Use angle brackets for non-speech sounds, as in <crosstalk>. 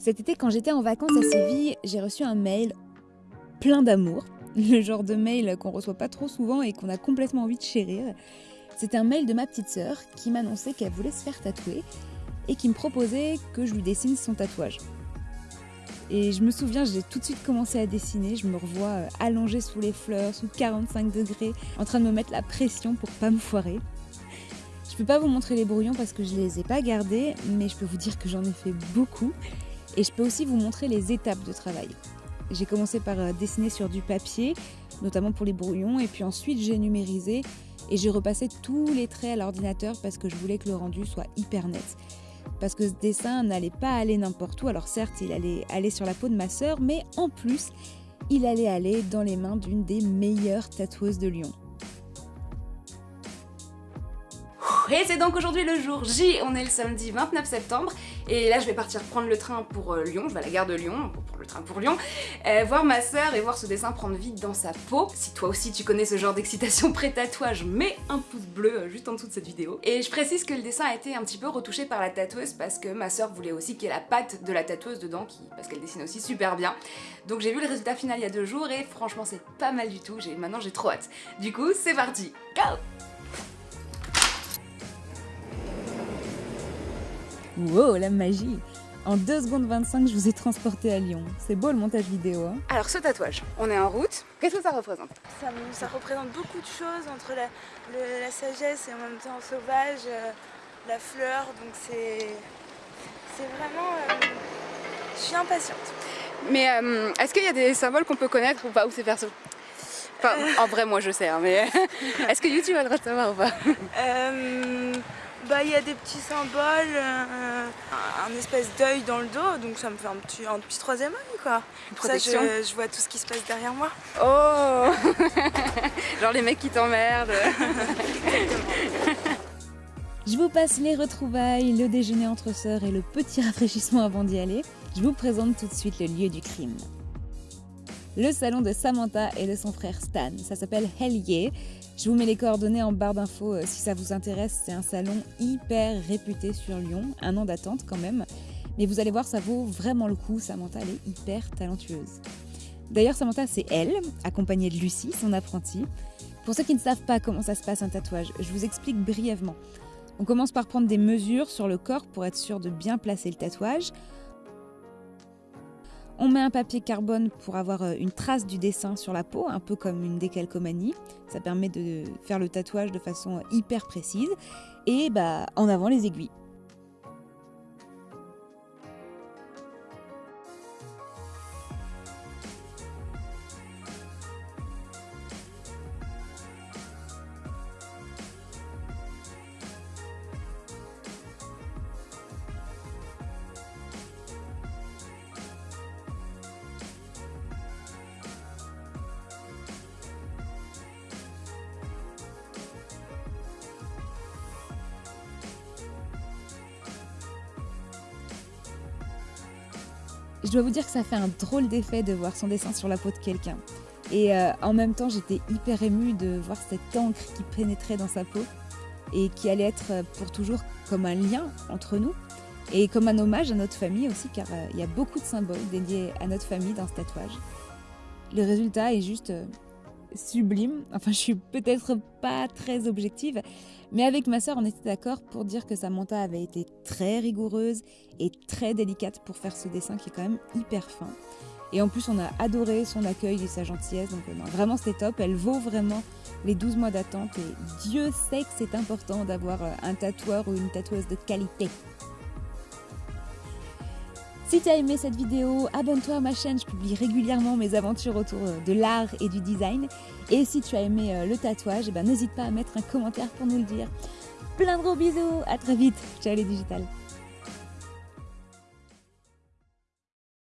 Cet été, quand j'étais en vacances à Séville, j'ai reçu un mail plein d'amour. <laughs> Le genre de mail qu'on reçoit pas trop souvent et qu'on a complètement envie de chérir. C'était un mail de ma petite sœur qui m'annonçait qu'elle voulait se faire tatouer et qui me proposait que je lui dessine son tatouage. Et je me souviens, j'ai tout de suite commencé à dessiner. Je me revois euh, allongée sous les fleurs, sous 45 degrés, en train de me mettre la pression pour pas me foirer. Je peux pas vous montrer les brouillons parce que je les ai pas gardés, mais je peux vous dire que j'en ai fait beaucoup. Et je peux aussi vous montrer les étapes de travail. J'ai commencé par euh, dessiner sur du papier, notamment pour les brouillons, et puis ensuite j'ai numérisé et j'ai repassé tous les traits à l'ordinateur parce que je voulais que le rendu soit hyper net. Parce que ce dessin n'allait pas aller n'importe où, alors certes il allait aller sur la peau de ma sœur, mais en plus il allait aller dans les mains d'une des meilleures tatoueuses de Lyon. Et c'est donc aujourd'hui le jour J, on est le samedi 29 septembre et là je vais partir prendre le train pour euh, Lyon, je vais à la gare de Lyon, pour le train pour Lyon, euh, voir ma sœur et voir ce dessin prendre vie dans sa peau. Si toi aussi tu connais ce genre d'excitation <laughs> pré-tatouage, mets un pouce bleu euh, juste en dessous de cette vidéo. Et je précise que le dessin a été un petit peu retouché par la tatoueuse parce que ma sœur voulait aussi qu'il y ait la patte de la tatoueuse dedans, parce qu'elle dessine aussi super bien. Donc j'ai vu le résultat final il y a deux jours et franchement c'est pas mal du tout, maintenant j'ai trop hâte. Du coup c'est parti, go Wow, la magie En 2 secondes 25, je vous ai transporté à Lyon. C'est beau le montage vidéo. Hein Alors ce tatouage, on est en route. Qu'est-ce que ça représente? Ça, représente beaucoup de choses entre la, sagesse et en même temps sauvage, euh, la fleur. Donc c'est vraiment... Euh, je suis impatiente. Mais euh, est-ce qu'il y a des symboles qu'on peut connaître ou pas Ou c'est perso? Enfin, en vrai, moi je sais, hein, mais <laughs> est-ce que YouTube a le droit de savoir ou pas? Bah il y a des petits symboles, euh, un, espèce d'œil dans le dos, donc ça me fait un petit, un petit troisième œil quoi. Ça je, je, vois tout ce qui se passe derrière moi. Oh <laughs> Genre les mecs qui t'emmerdent. <laughs> je vous passe les retrouvailles, le déjeuner entre sœurs et le petit rafraîchissement avant d'y aller. Je vous présente tout de suite le lieu du crime le salon de Samantha et de son frère Stan. Ça s'appelle Hellier. Je vous mets les coordonnées en barre d'infos euh, si ça vous intéresse. C'est un salon hyper réputé sur Lyon, un an d'attente quand même. Mais vous allez voir, ça vaut vraiment le coup. Samantha, elle est hyper talentueuse. D'ailleurs, Samantha, c'est elle, accompagnée de Lucie, son apprentie. Pour ceux qui ne savent pas comment ça se passe un tatouage, je vous explique brièvement. On commence par prendre des mesures sur le corps pour être sûr de bien placer le tatouage. On met un papier carbone pour avoir euh, une trace du dessin sur la peau, un peu comme une décalcomanie. Ça permet de faire le tatouage de façon hyper précise. Et bah, en avant les aiguilles. Je dois vous dire que ça fait un drôle d'effet de voir son dessin sur la peau de quelqu'un. Et euh, en même temps, j'étais hyper émue de voir cette encre qui pénétrait dans sa peau et qui allait être euh, pour toujours comme un lien entre nous et comme un hommage à notre famille aussi, car euh, il y a beaucoup de symboles dédiés à notre famille dans ce tatouage. Le résultat est juste sublime. Enfin, je suis peut-être pas très objective, mais avec ma sœur, on était d'accord pour dire que Samantha avait été très rigoureuse et très délicate pour faire ce dessin qui est quand même hyper fin. Et en plus, on a adoré son accueil et sa gentillesse. Donc, euh, vraiment, c'était top. Elle vaut vraiment les 12 mois d'attente. Et Dieu sait que c'est important d'avoir euh, un tatoueur ou une tatoueuse de qualité. Si tu as aimé cette vidéo, abonne-toi à ma chaîne, je publie régulièrement mes aventures autour euh, de l'art et du design. Et si tu as aimé euh, le tatouage, eh ben, n'hésite pas à mettre un commentaire pour nous le dire. Plein de gros bisous, à très vite, ciao les digitales